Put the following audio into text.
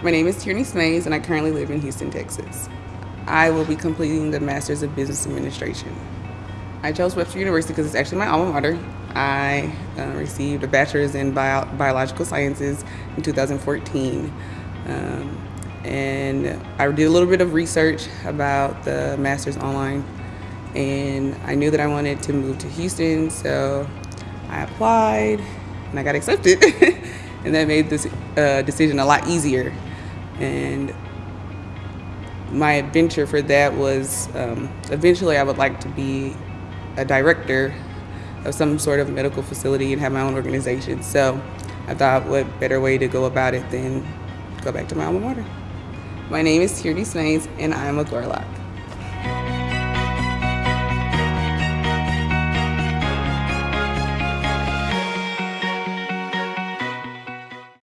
My name is Tierney Smays, and I currently live in Houston, Texas. I will be completing the Master's of Business Administration. I chose Webster University because it's actually my alma mater. I uh, received a bachelor's in bio biological sciences in 2014. Um, and I did a little bit of research about the master's online, and I knew that I wanted to move to Houston, so I applied and I got accepted. and that made this uh, decision a lot easier. And my adventure for that was um, eventually I would like to be a director of some sort of medical facility and have my own organization. So I thought what better way to go about it than go back to my alma mater. My name is Tierney Smays and I'm a Gorlok.